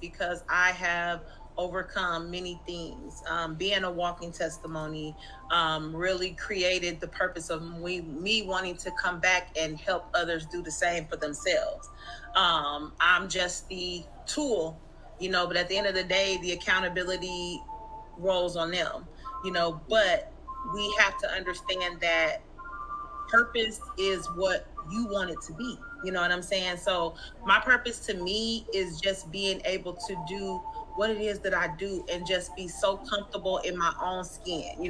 because I have overcome many things. Um, being a walking testimony um, really created the purpose of me, me wanting to come back and help others do the same for themselves. Um, I'm just the tool, you know, but at the end of the day, the accountability rolls on them, you know, but we have to understand that purpose is what you want it to be. You know what I'm saying? So my purpose to me is just being able to do what it is that I do and just be so comfortable in my own skin. You